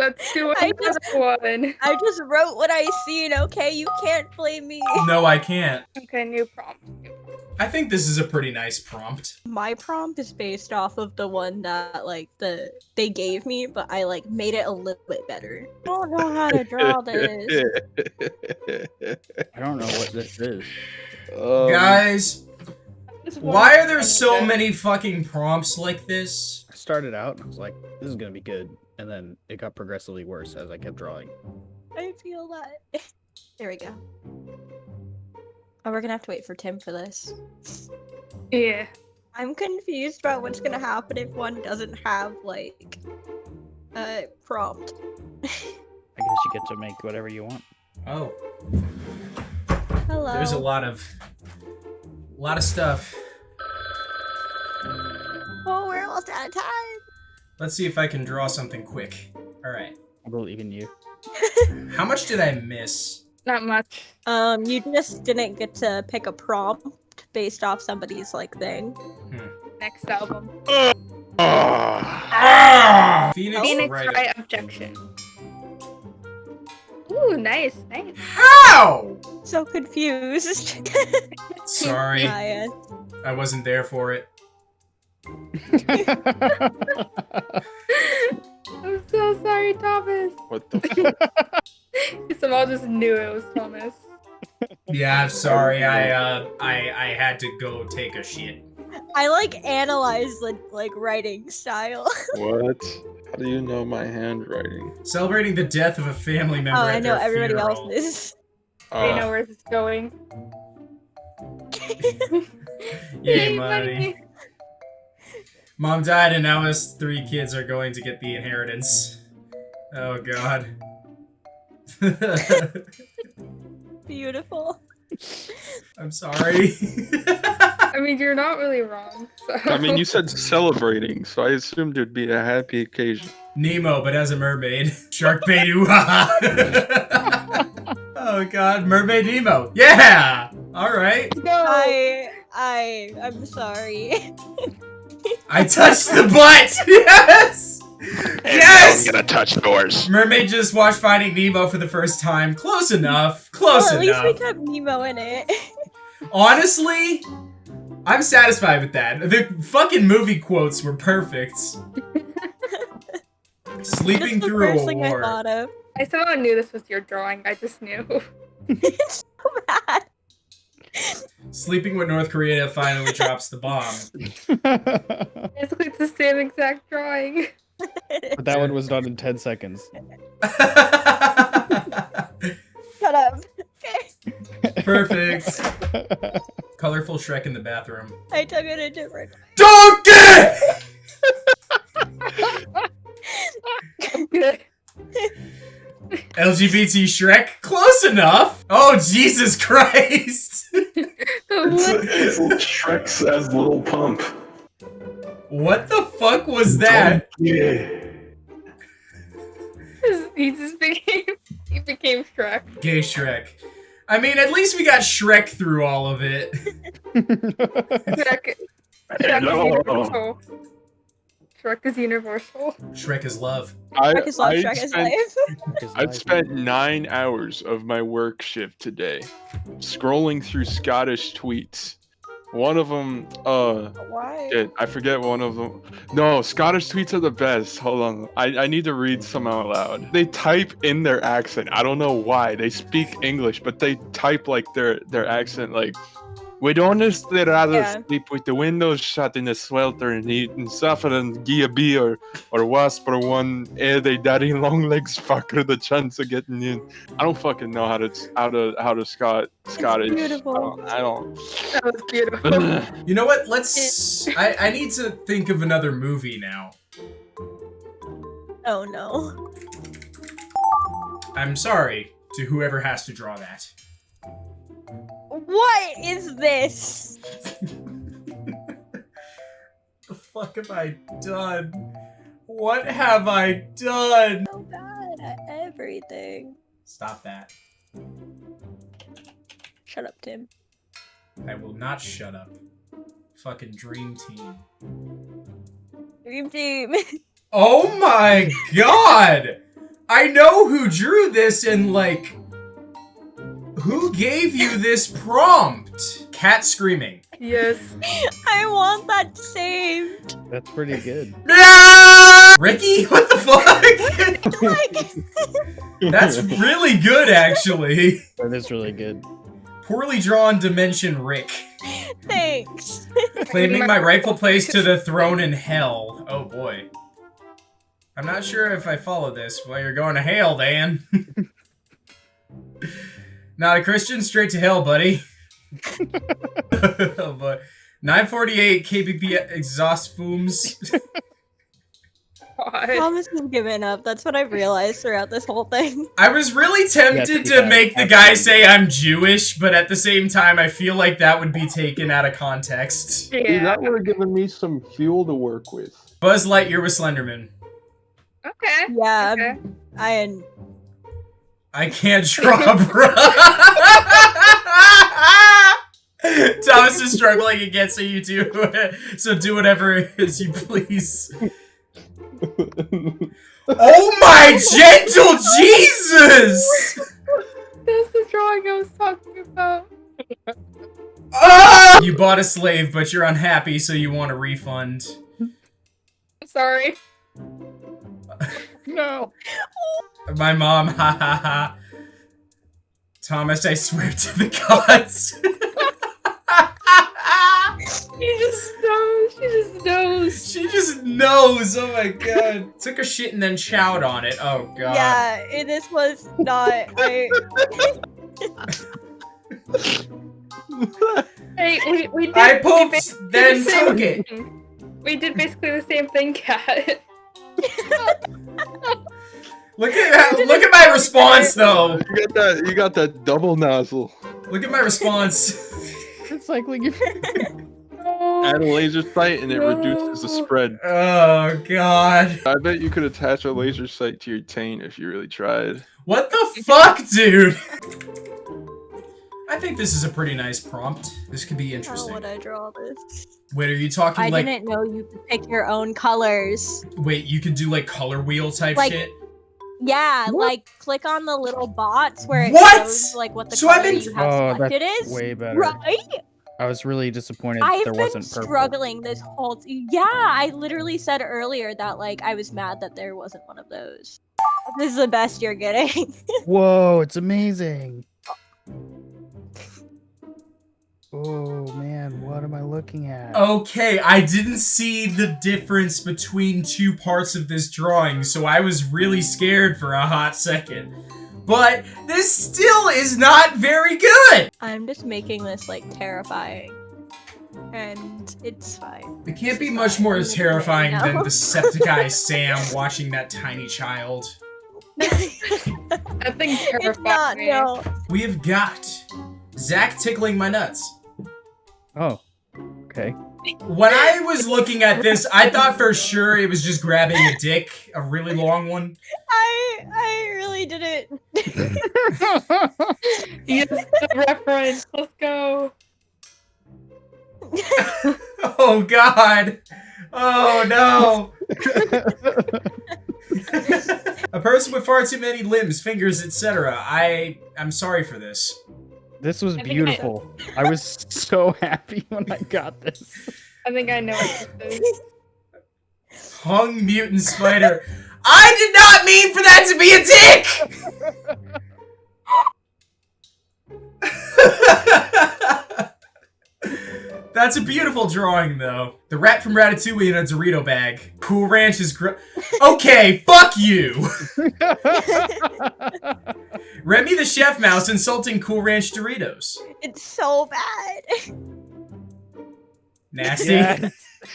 Let's do I another one. I just wrote what I seen, okay? You can't blame me. No, I can't. Okay, new prompt. I think this is a pretty nice prompt. My prompt is based off of the one that like the they gave me, but I like made it a little bit better. I don't know how to draw this. I don't know what this is. Um, Guys, why are there so many fucking prompts like this? I started out and I was like, this is gonna be good, and then it got progressively worse as I kept drawing. I feel that. There we go. Oh, we're gonna have to wait for Tim for this. Yeah. I'm confused about what's gonna happen if one doesn't have like a prompt. I guess you get to make whatever you want. Oh, Hello. there's a lot of, a lot of stuff. Let's see if I can draw something quick. All right. I believe in you. How much did I miss? Not much. Um, you just didn't get to pick a prompt based off somebody's like thing. Next album. Ah! Phoenix, Phoenix Wright. Wright objection. Ooh, nice, nice. How? So confused. Sorry, Maya. I wasn't there for it. I'm so sorry, Thomas. What the fuck? Somehow I just knew it was Thomas. Yeah, I'm sorry. I uh, I I had to go take a shit. I like analyze the like writing style. what? How do you know my handwriting? Celebrating the death of a family member. oh, at I know their everybody funeral. else is. I know Uh, where this is going. Yay, money. Mom died, and now his three kids are going to get the inheritance. Oh God. Beautiful. I'm sorry. I mean, you're not really wrong. So. I mean, you said celebrating, so I assumed it'd be a happy occasion. Nemo, but as a mermaid. Shark bait. ooh, ha, ha. oh God, mermaid Nemo. Yeah. All right. Let's. I I I'm sorry. I touched the butt. Yes. Yes! I'm gonna touch doors. Mermaid just watched Finding Nemo for the first time. Close enough. Close well, at least we kept Nemo in it. Honestly, I'm satisfied with that. The fucking movie quotes were perfect. Sleeping That's the through first a thing I war. thought of. I somehow knew this was your drawing. I just knew. it's so bad. Sleeping with North Korea finally drops the bomb. Basically, it's the same exact drawing. But that one was done in 10 seconds. Shut up. Perfect. Colorful Shrek in the bathroom. I took it a different. Donkey! Good. LGBT Shrek? Close enough! Oh, Jesus Christ! What? Shrek says little pump. what the fuck was that? Yeah. he just became he became Shrek. Gay Shrek. I mean, at least we got Shrek through all of it. Shrek, Shrek Hello. universal. Shrek is universal. Shrek is love. I, Shrek is love, I Shrek is spent, life. I've spent nine hours of my work shift today scrolling through Scottish tweets. One of them, uh, Why? shit, I forget one of them. No, Scottish tweets are the best. Hold on. I, I need to read some out loud. They type in their accent. I don't know why. They speak English, but they type like their, their accent like We'd honestly rather Yeah. sleep with the windows shut in the sweltering heat and suffer and gie a bee or, or wasp or one ere they daddy long legs fucker the chance of getting in. I don't fucking know how to how to how to Scot Scottish. beautiful. I don't. I don't. That was beautiful. You know what? Let's. I, I need to think of another movie now. Oh no. I'm sorry to whoever has to draw that. What is this? the fuck have I done? What have I done? So bad at everything. Stop that. Shut up, Tim. I will not shut up. Fucking dream team. Dream team. Oh my god! I know who drew this and like who gave you this prompt? Cat screaming. Yes. I want that saved. That's pretty good. Ah! Ricky, what the fuck? That's really good actually. That is really good. Poorly drawn dimension Rick. thanks. Claiming my rightful place to the throne in hell. Oh boy. I'm not sure if I follow this. Well, you're going to hell, Dan. Not a Christian, straight to hell, buddy. oh boy. 948 kbp exhaust fumes. God. Thomas has given up. That's what I've realized throughout this whole thing. I was really tempted Yes, to make the guy say I'm Jewish, but at the same time, I feel like that would be taken out of context. See, Yeah. that would have given me some fuel to work with. Buzz Lightyear with Slenderman. Okay. Yeah, Okay. I I can't draw, bro. Thomas is struggling again, so you do. So do whatever it is you please. Oh my gentle Jesus! That's the drawing I was talking about. Ah! You bought a slave, but you're unhappy, so you want a refund. Sorry. No. My mom, ha ha ha. Thomas, I swear to the gods. She just knows. She just knows. she just knows. Oh my god. Took a shit and then chowed on it. Oh god. yeah, it, this was not. I Hey, we, we did. I we pooped, basically then the took it. thing. We did basically the same thing, Cat. Look at look at my response though. You got that. You got that double nozzle. Look at my response. It's like when you. Add a laser sight and it reduces the spread. Oh god. I bet you could attach a laser sight to your taint if you really tried. What the fuck, dude? I think this is a pretty nice prompt. This could be interesting. how interesting. would I draw this? Wait, are you talking I like didn't know you could pick your own colors. wait, you could do like color wheel type Like- shit? Yeah, What? like click on the little bots where it What? shows like what the So I've color been- you have Oh, selected that's is. way better. Right? I was really disappointed that I've there been wasn't purple. struggling this whole. T- yeah, I literally said earlier that like I was mad that there wasn't one of those. This is the best you're getting. Whoa, it's amazing. Oh man, what am I looking at? Okay, I didn't see the difference between two parts of this drawing, so I was really scared for a hot second. But this still is not very good! I'm just making this like terrifying, and it's fine. It can't be much more Fine. terrifying than No. Decepticeye Sam watching that tiny child. That thing it's not. No. We have got Zach tickling my nuts. Oh, okay. When I was looking at this, I thought for sure it was just grabbing a dick, a really long one. I I really didn't. Yes, the reference. Let's go. Oh god. Oh no. a person with far too many limbs, fingers, etc. I I'm sorry for this. This was I think I- beautiful. I was so happy when I got this. I think I know what this is. Hung mutant spider. I did not mean for that to be a dick! That's a beautiful drawing, though. The rat from Ratatouille in a Dorito bag. Cool Ranch is gr- Okay, fuck you! Remy the Chef Mouse insulting Cool Ranch Doritos. it's so bad. Nasty. Yeah.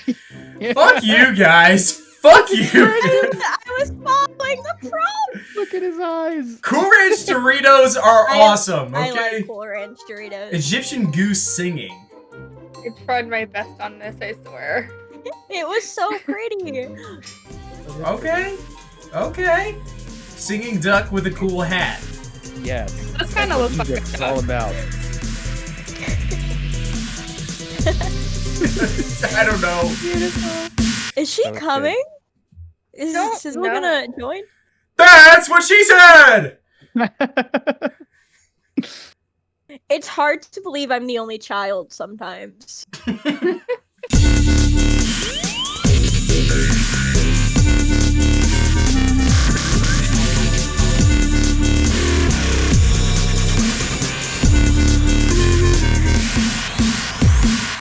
Fuck you guys. Fuck you. I was following the prompt. Look at his eyes. Cool Ranch Doritos are I- awesome, I okay? like Cool Ranch Doritos. Egyptian goose singing. I tried my best on this, I swear. It was so pretty. Okay. Okay. Singing duck with a cool hat. Yes. This kind of looks like what a it's all about. I don't know. Is she Okay. coming? Is Don't Sizzle know. gonna join? That's what she said! It's hard to believe I'm the only child sometimes.